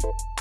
you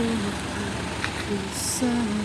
Inside.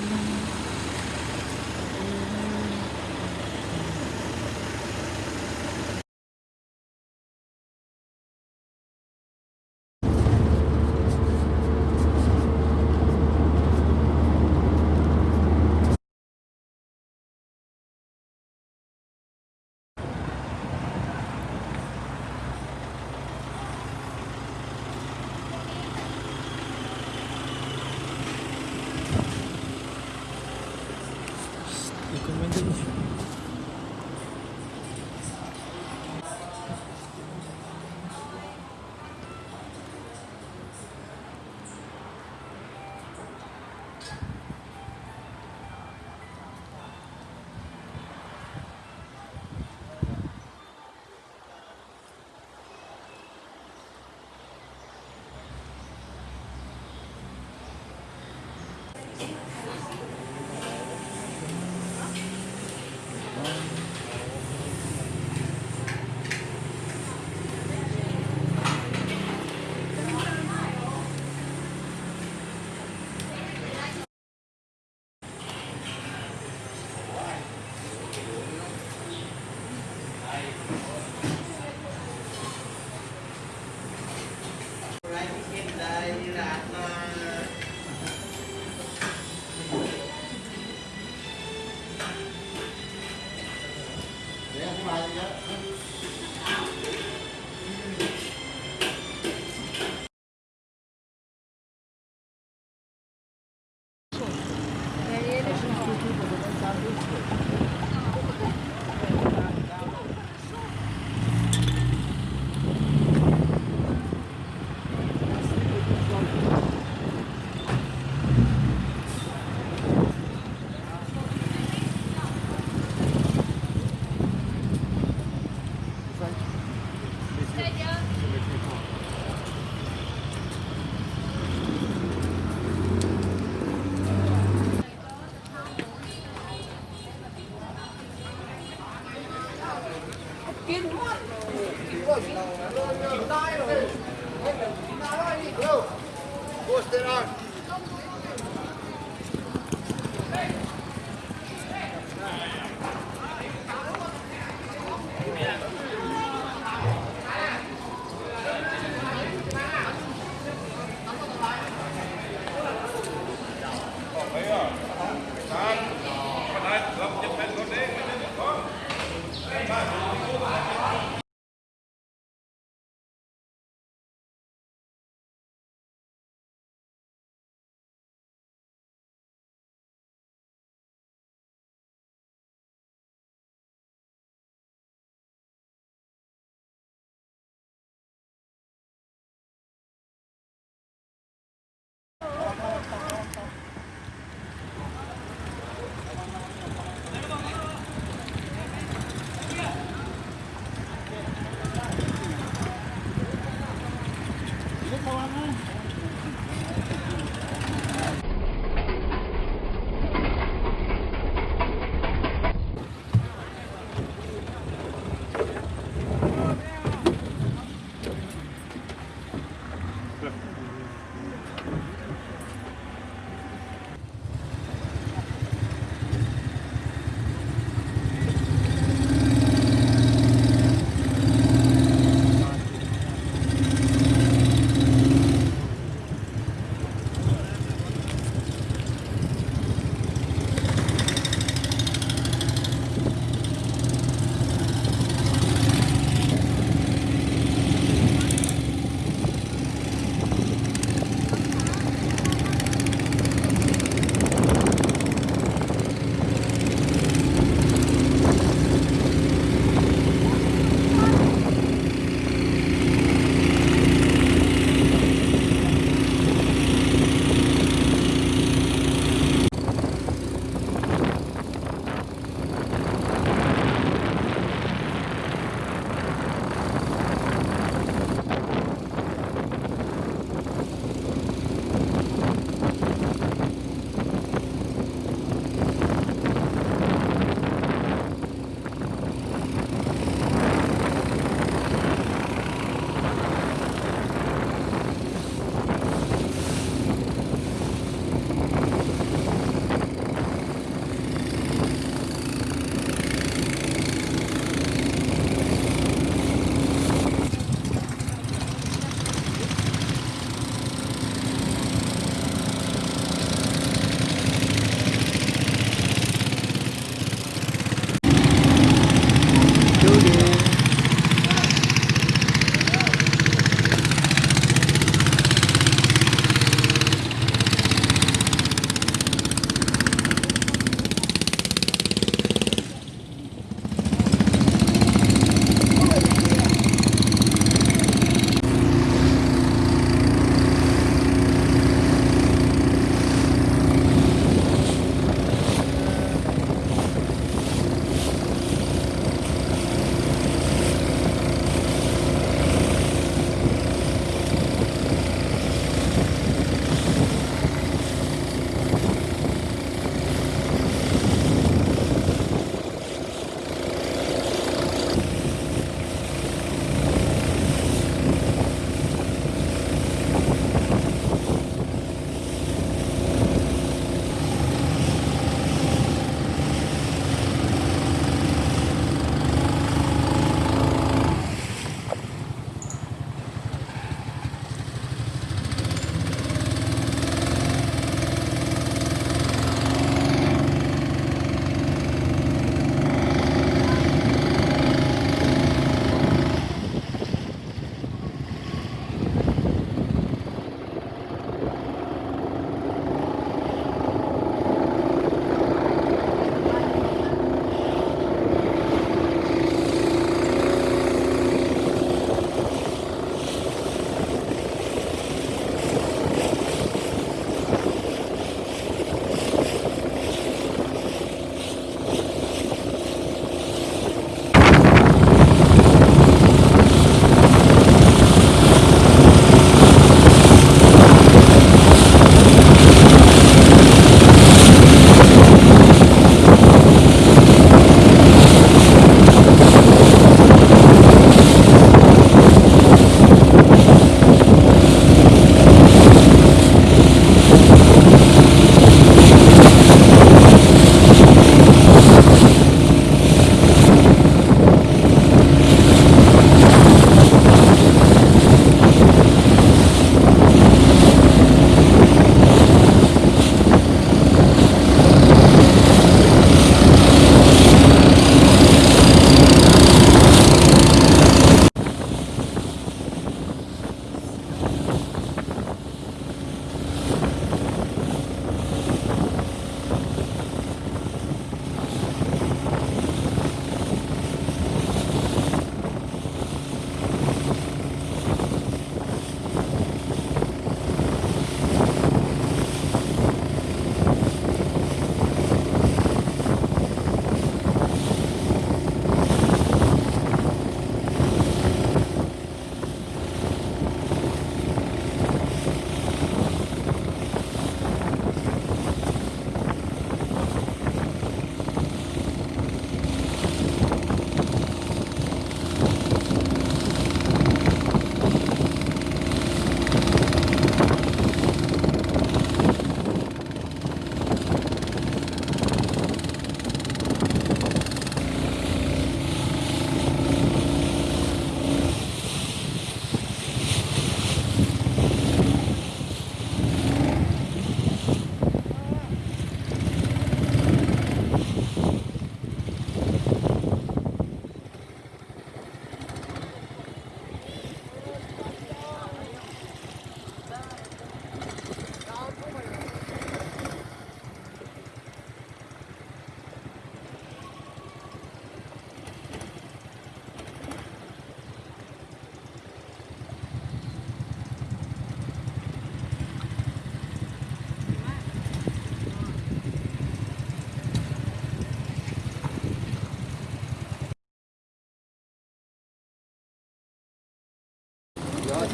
Maria.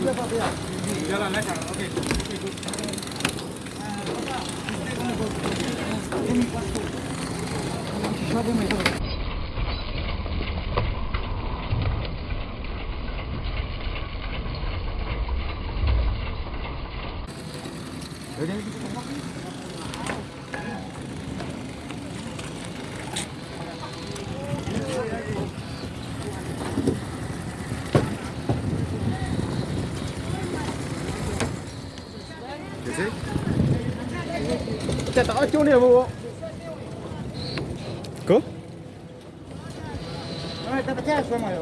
这边。你别了，来。Kata acun dia bu. Ko? Mana tak percaya sama ya.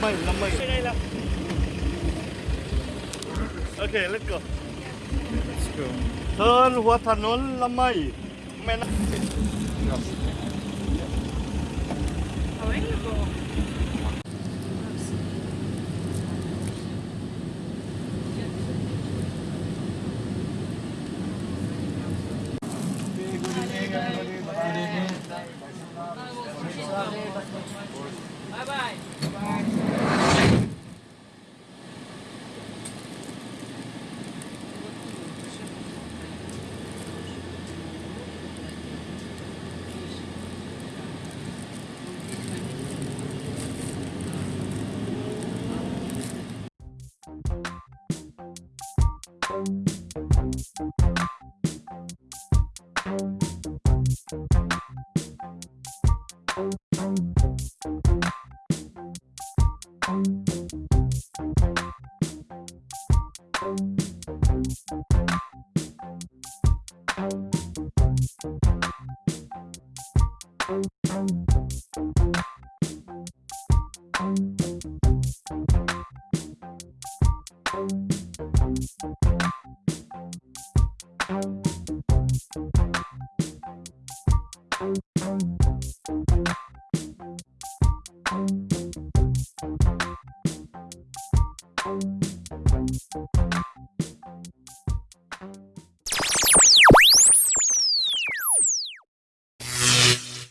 50 50 Okay, let's go. Let's go. Turn what a non lamai. Men. You.